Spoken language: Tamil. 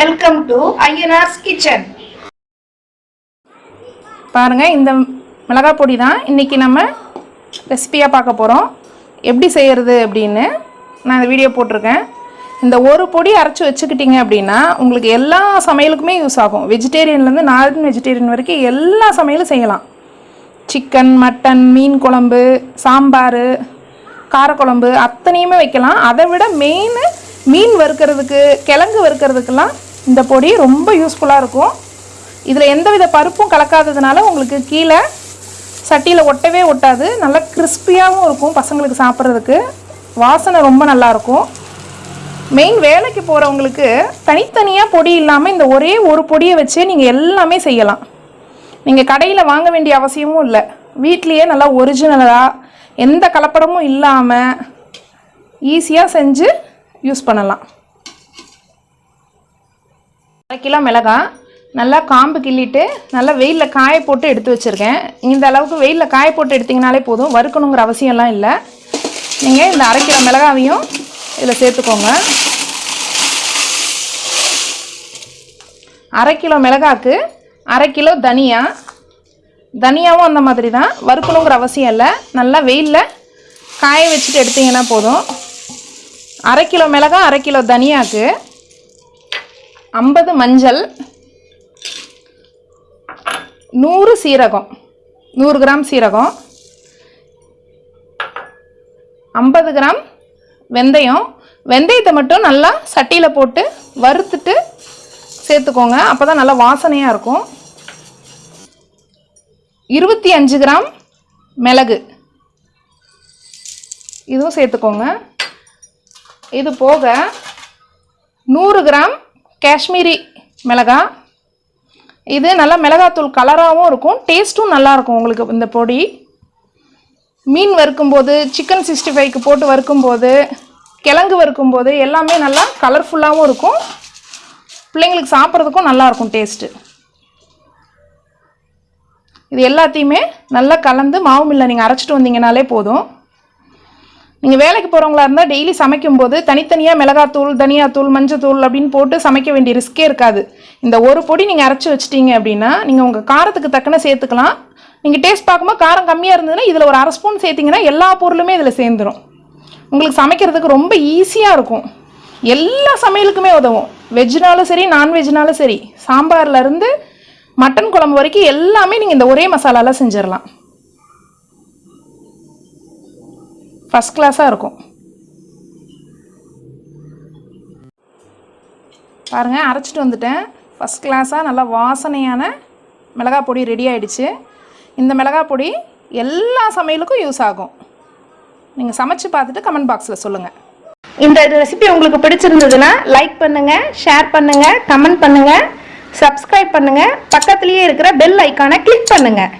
வெல்கம் டு ஐயனார்ஸ் கிச்சன் பாருங்கள் இந்த மிளகாய் பொடி தான் இன்றைக்கி நம்ம ரெசிபியாக பார்க்க போகிறோம் எப்படி செய்கிறது அப்படின்னு நான் இந்த வீடியோ போட்டிருக்கேன். இந்த ஒரு பொடி அரைச்சி வச்சுக்கிட்டீங்க அப்படின்னா உங்களுக்கு எல்லா சமையலுக்குமே யூஸ் ஆகும். வெஜிடேரியன்லேருந்து நான் வெஜிடேரியன் வரைக்கும் எல்லா சமையலும் செய்யலாம். சிக்கன் மட்டன் மீன் குழம்பு சாம்பார் காரக்குழம்பு அத்தனையுமே வைக்கலாம். அதை விட மெயின் மீன் வறுக்கிறதுக்கு கிழங்கு வறுக்கிறதுக்கெல்லாம் இந்த பொடி ரொம்ப யூஸ்ஃபுல்லாக இருக்கும். இதில் எந்தவித பருப்பும் கலக்காததுனால உங்களுக்கு கீழே சட்டியில் ஒட்டவே ஒட்டாது. நல்லா கிறிஸ்பியாகவும் இருக்கும் பசங்களுக்கு சாப்பிட்றதுக்கு. வாசனை ரொம்ப நல்லாயிருக்கும் மெயின் வேலைக்கு போகிறவங்களுக்கு தனித்தனியாக பொடி இல்லாமல் இந்த ஒரே ஒரு பொடியை வச்சே நீங்கள் எல்லாமே செய்யலாம். நீங்கள் கடையில் வாங்க வேண்டிய அவசியமும் இல்லை. வீட்லேயே நல்லா ஒரிஜினலாக எந்த கலப்படமும் இல்லாமல் ஈஸியாக செஞ்சு யூஸ் பண்ணலாம். அரை கிலோ மிளகாய் நல்லா காம்பு கிள்ளிட்டு நல்லா வெயிலில் காய போட்டு எடுத்து வச்சுருக்கேன். இந்த அளவுக்கு வெயிலில் காய போட்டு எடுத்திங்கனாலே போதும். வறுக்கணுங்கிற அவசியம்லாம் இல்லை. நீங்கள் இந்த அரை கிலோ மிளகாவையும் இதில் சேர்த்துக்கோங்க. அரை கிலோ மிளகாக்கு அரை கிலோ தனியா தனியாவும் அந்த மாதிரி தான். வறுக்கணுங்கிற அவசியம் இல்லை. நல்லா வெயிலில் காய வச்சுட்டு எடுத்திங்கன்னா போதும். அரை கிலோ மிளகாய் அரை கிலோ தனியாக்கு ஐம்பது மஞ்சள் நூறு சீரகம் நூறு கிராம் சீரகம் ஐம்பது கிராம் வெந்தயம். வெந்தயத்தை மட்டும் நல்லா சட்டியில் போட்டு வறுத்துட்டு சேர்த்துக்கோங்க. அப்போ தான் நல்லா வாசனையாக இருக்கும். இருபத்தி அஞ்சு கிராம் மிளகு. இதுவும் சேர்த்துக்கோங்க. இது போக நூறு கிராம் காஷ்மீரி மிளகாய் இது நல்லா மிளகாத்தூள் கலராகவும் இருக்கும். டேஸ்ட்டும் நல்லாயிருக்கும் உங்களுக்கு இந்த பொடி. மீன் வறுக்கும்போது சிக்கன் சிக்ஸ்டி ஃபைவ்க்கு போட்டு வறுக்கும்போது கிழங்கு வறுக்கும்போது எல்லாமே நல்லா கலர்ஃபுல்லாகவும் இருக்கும். பிள்ளைங்களுக்கு சாப்பிட்றதுக்கும் நல்லாயிருக்கும் டேஸ்ட்டு இது எல்லாத்தையுமே நல்லா கலந்து மாவு மில்ல நீங்கள் அரைச்சிட்டு வந்தீங்கனாலே போதும். நீங்கள் வேலைக்கு போகிறவங்களா இருந்தால் டெய்லி சமைக்கும்போது தனித்தனியாக மிளகாத்தூள் தனியாத்தூள் மஞ்சத்தூள் அப்படின்னு போட்டு சமைக்க வேண்டிய ரிஸ்க்கே இருக்காது. இந்த ஒரு பொடி நீங்கள் அரைச்சி வச்சிட்டீங்க அப்படின்னா நீங்கள் உங்கள் காரத்துக்கு தக்கன சேர்த்துக்கலாம். நீங்கள் டேஸ்ட் பார்க்கும்போது காரம் கம்மியாக இருந்ததுன்னா இதில் ஒரு அரை ஸ்பூன் சேர்த்திங்கன்னா எல்லா பொருளுமே இதில் சேர்ந்துடும் உங்களுக்கு சமைக்கிறதுக்கு ரொம்ப ஈஸியாக இருக்கும். எல்லா சமையலுக்குமே உதவும். வெஜ்னாலும் சரி நான்வெஜ்னாலும் சரி சாம்பார்லேருந்து மட்டன் குழம்பு வரைக்கும் எல்லாமே நீங்கள் இந்த ஒரே மசாலாவில் செஞ்சிடலாம் ஃபஸ்ட் கிளாஸாக இருக்கும். பாருங்கள் அரைச்சிட்டு வந்துட்டேன். ஃபஸ்ட் கிளாஸாக நல்லா வாசனையான மிளகாய் பொடி ரெடி ஆகிடுச்சு இந்த மிளகாய் பொடி எல்லா சமையலுக்கும் யூஸ் ஆகும். நீங்கள் சமைச்சு பார்த்துட்டு கமெண்ட் பாக்ஸில் சொல்லுங்கள் இந்த ரெசிபி உங்களுக்கு பிடிச்சிருந்ததுன்னா லைக் பண்ணுங்கள் ஷேர் பண்ணுங்கள் கமெண்ட் பண்ணுங்கள் சப்ஸ்கிரைப் பண்ணுங்கள் பக்கத்துலேயே இருக்கிற பெல் ஐக்கானை கிளிக் பண்ணுங்கள்